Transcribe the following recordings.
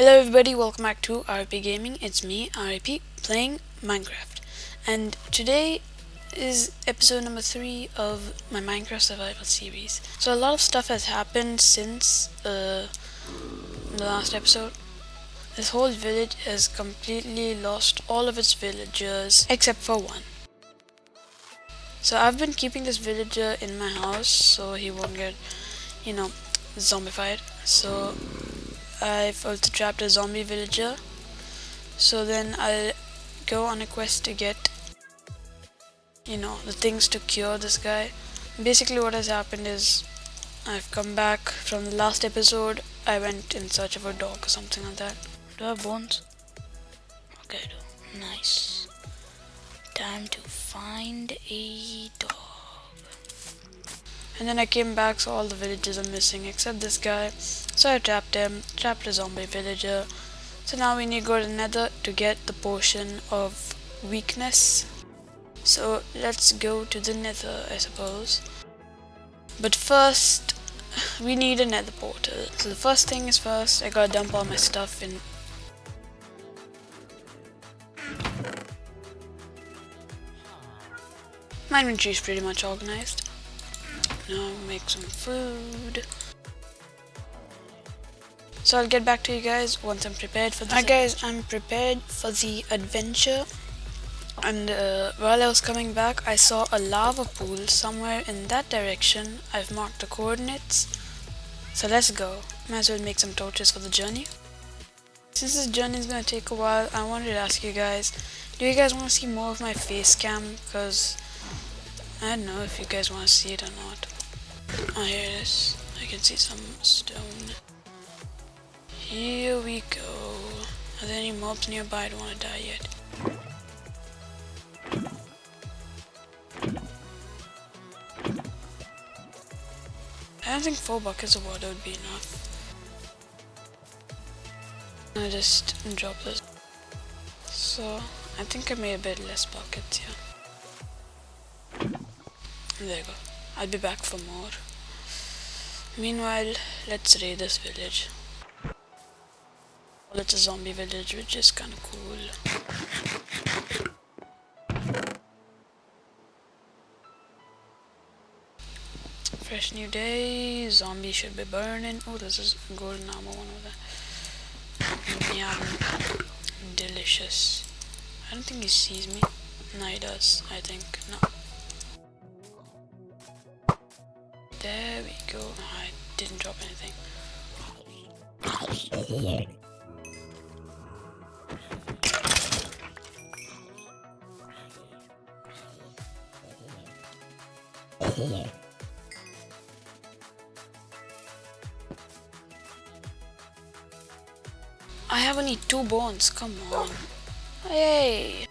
Hello everybody, welcome back to RP Gaming. It's me, RP, playing Minecraft. And today is episode number 3 of my Minecraft survival series. So a lot of stuff has happened since uh, the last episode. This whole village has completely lost all of its villagers except for one. So I've been keeping this villager in my house so he won't get, you know, zombified. So I've also trapped a zombie villager. So then I'll go on a quest to get, you know, the things to cure this guy. Basically what has happened is I've come back from the last episode. I went in search of a dog or something like that. Do I have bones? Okay, I do. Nice. Time to find a dog. And then I came back so all the villagers are missing except this guy. So I trapped him, trapped a zombie villager. So now we need to go to the nether to get the potion of weakness. So let's go to the nether I suppose. But first we need a nether portal. So the first thing is first I gotta dump all my stuff in My inventory is pretty much organized. Now make some food. So I'll get back to you guys once I'm prepared for this. Hi guys, I'm prepared for the adventure. And uh, while I was coming back, I saw a lava pool somewhere in that direction. I've marked the coordinates. So let's go. Might as well make some torches for the journey. Since this journey is going to take a while, I wanted to ask you guys, do you guys want to see more of my face cam? Because I don't know if you guys want to see it or not. Oh, here it is. I can see some stone. Here we go. Are there any mobs nearby? I don't want to die yet. I don't think four buckets of water would be enough. I just drop this. So, I think I made a bit less buckets here. There you go. I'll be back for more. Meanwhile, let's raid this village. Well, it's a zombie village, which is kind of cool. Fresh new day, zombie should be burning. Oh, this is golden armor, one of that. Yum. Delicious. I don't think he sees me. No, he does, I think. No. There we go. I didn't drop anything. I have only two bones, come on. Hey!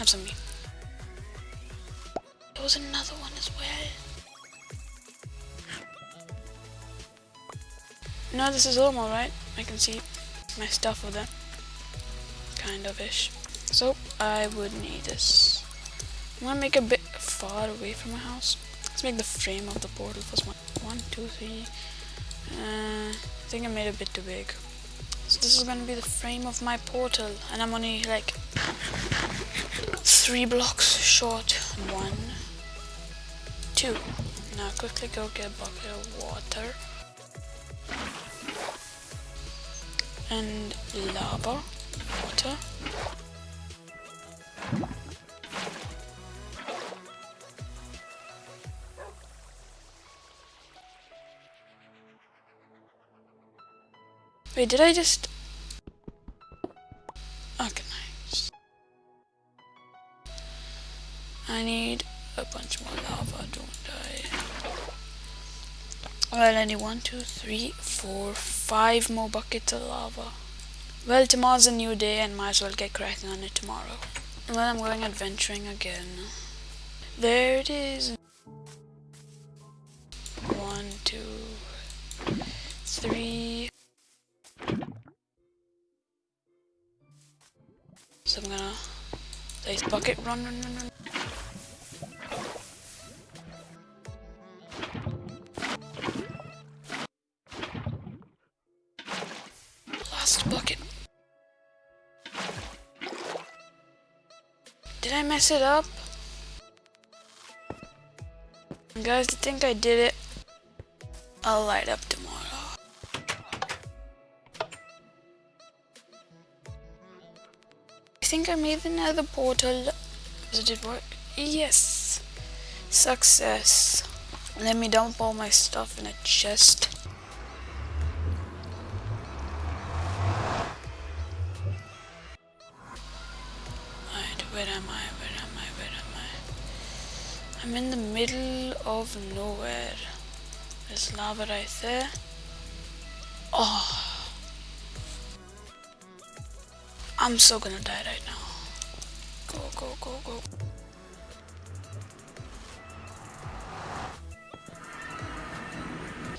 Have some meat. There was another one as well. No, this is normal, right? I can see my stuff with it. Kind of ish. So, I would need this. I'm gonna make a bit far away from my house. Let's make the frame of the portal first. One, one, two, three. Uh, I think I made it a bit too big. So this is gonna be the frame of my portal, and I'm only like three blocks short. One, two. Now quickly go get a bucket of water. And lava, water. Wait, did I just... I need a bunch more lava, don't I? Well, I need one, two, three, four, five more buckets of lava. Well, tomorrow's a new day and might as well get cracking on it tomorrow. Well, I'm going adventuring again. There it is. One, two, three. So I'm gonna place bucket, run, run, run, run. Bucket. Did I mess it up? Guys, I think I did it. I'll light up tomorrow. I think I made another portal. Does it work? Yes! Success. Let me dump all my stuff in a chest. Where am I? Where am I? Where am I? I'm in the middle of nowhere. There's lava right there. Oh. I'm so gonna die right now. Go, go, go, go.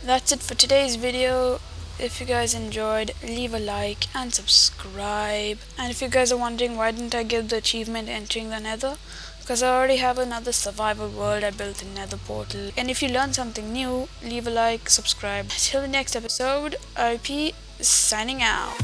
That's it for today's video. If you guys enjoyed, leave a like and subscribe. And if you guys are wondering why didn't I give the achievement entering the nether, because I already have another survival world I built in nether portal. And if you learned something new, leave a like, subscribe. Till the next episode, RP signing out.